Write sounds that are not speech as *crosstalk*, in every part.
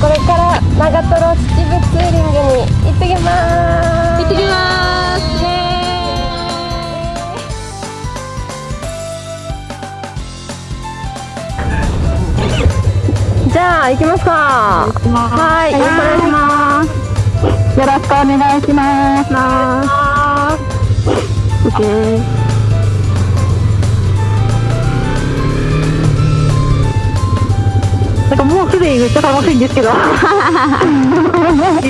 これから長瀞秩父ツーリングに行ってきます。行ってきますじゃあ行きますか。はい。よろしくお願いします。よろしくお願いします。オッケー。なんかもうすでにめっちゃ楽しいんですけど。で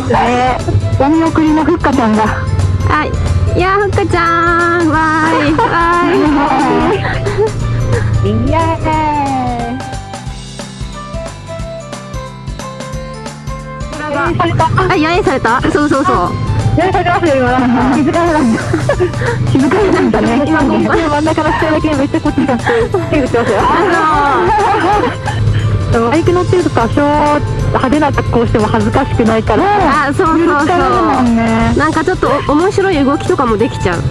すね。お見送りのふっかちゃんが。はいいやふっかちゃん。わーい。わーい。イエーイあ、やえされた。そうそうそう。されますよ今気づかれなん気づかんだね。今真ん中の人だけめっちゃこっち手打ってますよ。とバイク乗ってると多少派手な格好しても恥ずかしくないからあそうそうそう、ね、なんかちょっと面白い動きとかもできちゃう。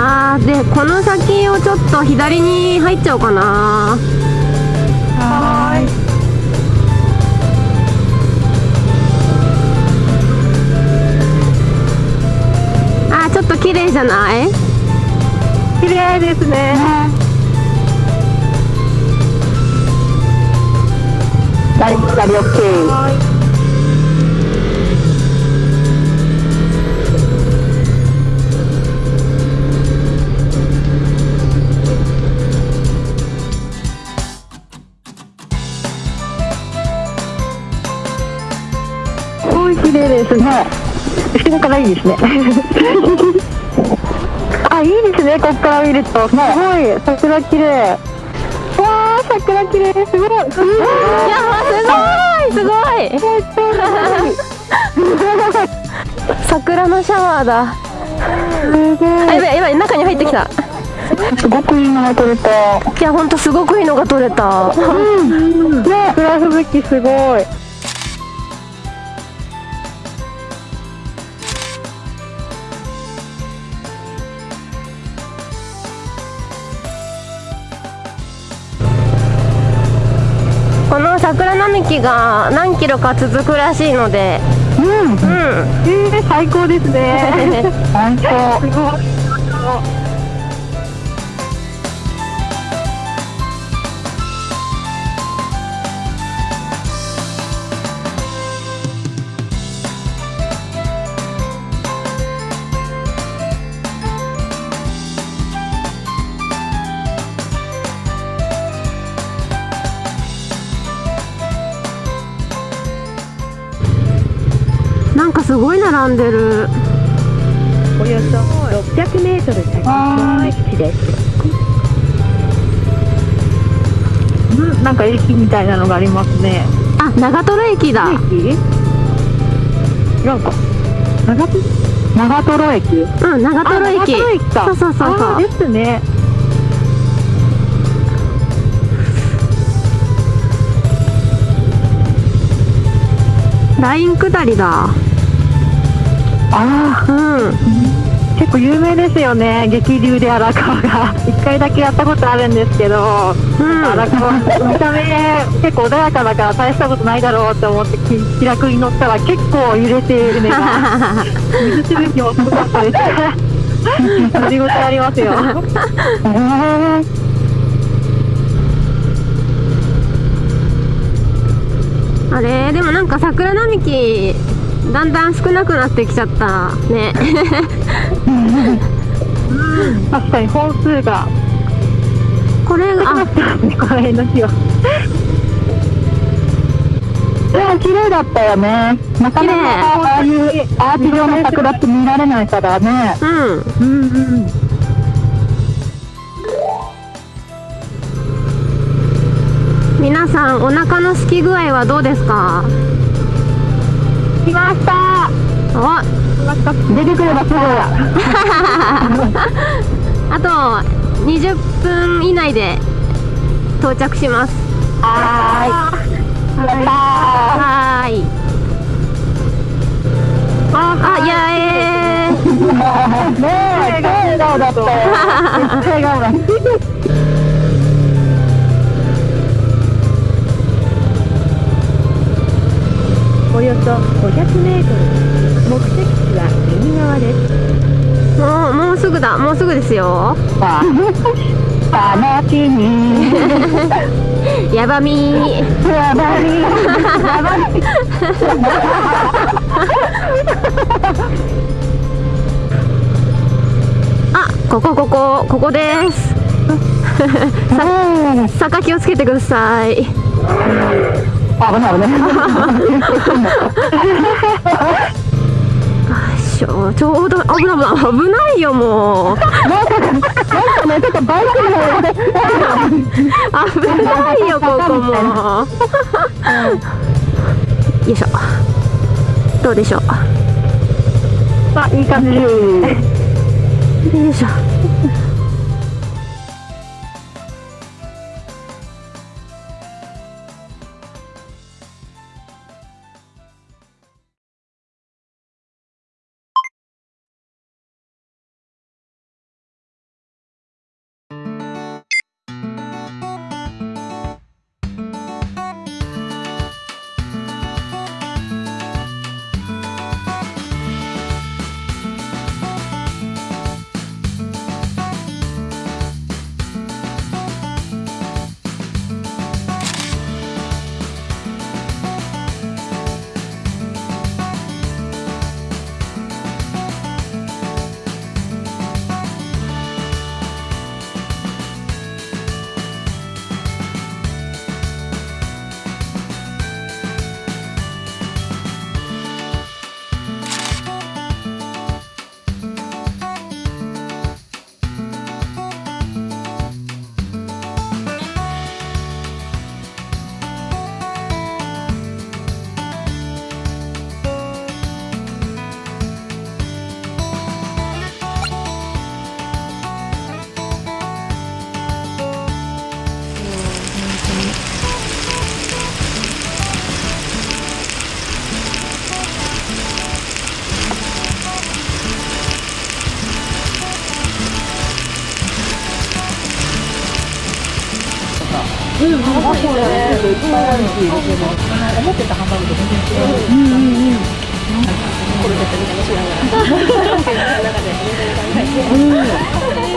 あでこの先をちょっと左に入っちゃおうかな。はい。あちょっと綺麗じゃない？綺麗ですね、ね、はい左 OK はい綺麗ですね。後ろからいいですね。あ、いいですね、ここから見ると。すごい、桜綺麗。わあ、桜綺麗、すごい。い。やすごい、すごい。桜のシャワーだ。すごい。やばい、やばい、中に入ってきた。すごくいいのが撮れた。いや、本当すごくいいのが撮れた。うん、ね、フラフブキすごい。この桜並木が何キロか続くらしいので。うん、うん、えー、最高ですね。*laughs* 最高。並んでる。およそ 600m 先の駅です。なんか駅みたいなのがありますね。あ長瀞駅だ。駅？なんか長長瀞駅。うん長瀞駅。長駅そうそうそうそう。ですね。ライン下りだ。ああうん。結構有名ですよね。激流で荒川が。*laughs* 一回だけやったことあるんですけど、うん、荒川見た目結構穏やかだから大したことないだろうと思って気楽に乗ったら結構揺れているね *laughs* 水しぶきもすごかったです。乗り応えありますよ、えーあれでもなんか桜並木だんだん少なくなってきちゃったね。*laughs* 確かに本数が。これがあ。これの日は。うん綺麗だったよね。なかなかああいうアーチ状の桜って見られないからね、うん、うんうん皆さんお腹のすき具合はどうですか？来ました。お出てくればすぐあと20分以内で到着します。はい。ったはいあ、いやえー。ねえ、笑顔だった笑顔だ *laughs* およそ500メートル。目的地は右側です。もうもうすぐだ。もうすぐですよ。やばみ。やばい。やばい。あここここここです。さ坂気をつけてください危ない危ない。ちょちょうど危ない危ない危ないよもうなんかね、ちょっとバイクの方で。危ないよここもよいしょどうでしょうあ、いい感じ。よいしょうん、ハンバーグだね。いっぱいあるし、思ってたハンバーグと全然違う。うん。うん。うん。これだったら楽しいな。中で全然考えて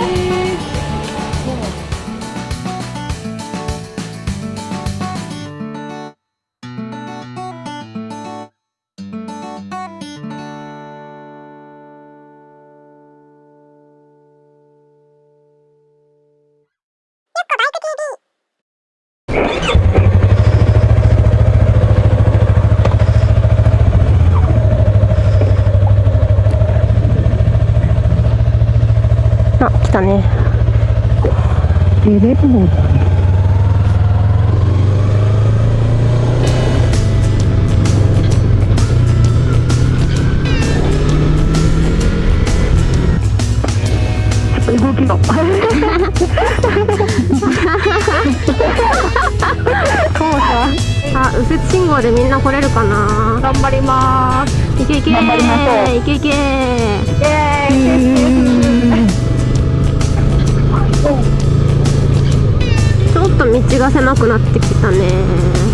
テレポート。動きが。あ右折信号でみんな来れるかな頑張ります。いけいけ頑張りましょういけいけ狭くなってきたね。